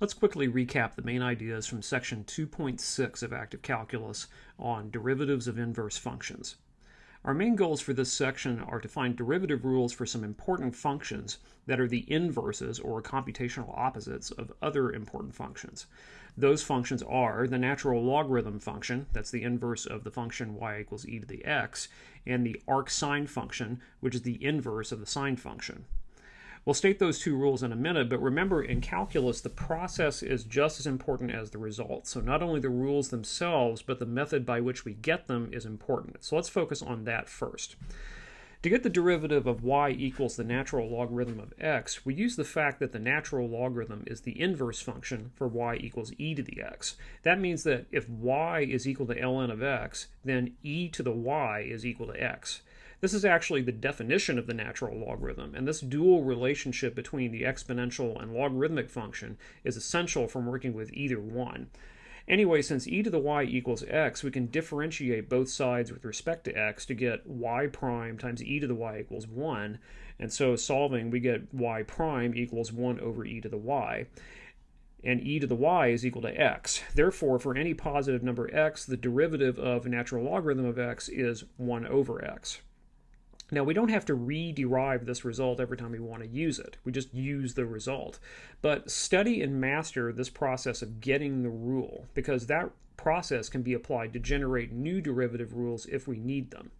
Let's quickly recap the main ideas from section 2.6 of active calculus on derivatives of inverse functions. Our main goals for this section are to find derivative rules for some important functions that are the inverses or computational opposites of other important functions. Those functions are the natural logarithm function, that's the inverse of the function y equals e to the x, and the arcsine function, which is the inverse of the sine function. We'll state those two rules in a minute, but remember in calculus, the process is just as important as the result. So not only the rules themselves, but the method by which we get them is important. So let's focus on that first. To get the derivative of y equals the natural logarithm of x, we use the fact that the natural logarithm is the inverse function for y equals e to the x. That means that if y is equal to ln of x, then e to the y is equal to x. This is actually the definition of the natural logarithm, and this dual relationship between the exponential and logarithmic function is essential from working with either one. Anyway, since e to the y equals x, we can differentiate both sides with respect to x to get y prime times e to the y equals 1. And so solving, we get y prime equals 1 over e to the y. And e to the y is equal to x. Therefore, for any positive number x, the derivative of natural logarithm of x is 1 over x. Now, we don't have to re-derive this result every time we want to use it. We just use the result. But study and master this process of getting the rule, because that process can be applied to generate new derivative rules if we need them.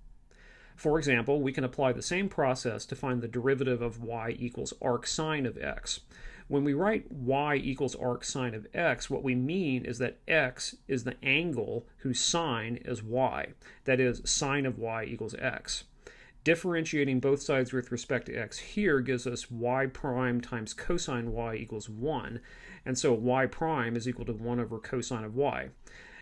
For example, we can apply the same process to find the derivative of y equals arc sine of x. When we write y equals arc sine of x, what we mean is that x is the angle whose sine is y. That is, sine of y equals x. Differentiating both sides with respect to x here gives us y prime times cosine y equals 1, and so y prime is equal to 1 over cosine of y.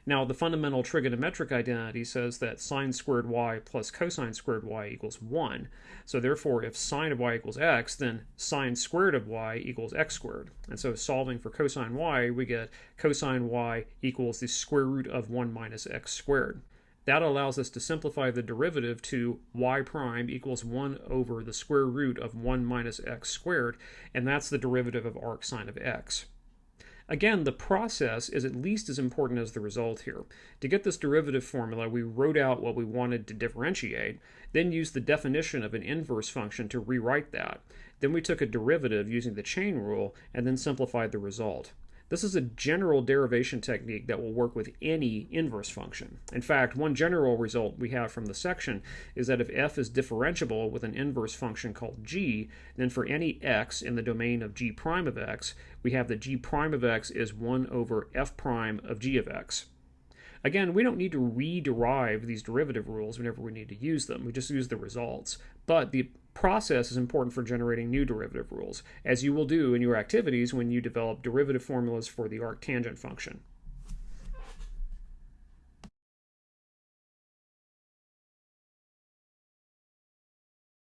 Now, the fundamental trigonometric identity says that sine squared y plus cosine squared y equals 1. So therefore, if sine of y equals x, then sine squared of y equals x squared. And so solving for cosine y, we get cosine y equals the square root of 1 minus x squared. That allows us to simplify the derivative to y prime equals 1 over the square root of 1 minus x squared, and that's the derivative of arc sine of x. Again, the process is at least as important as the result here. To get this derivative formula, we wrote out what we wanted to differentiate, then used the definition of an inverse function to rewrite that. Then we took a derivative using the chain rule, and then simplified the result. This is a general derivation technique that will work with any inverse function. In fact, one general result we have from the section is that if f is differentiable with an inverse function called g, then for any x in the domain of g prime of x, we have that g prime of x is 1 over f prime of g of x. Again, we don't need to re-derive these derivative rules whenever we need to use them. We just use the results. But the process is important for generating new derivative rules, as you will do in your activities when you develop derivative formulas for the arctangent function.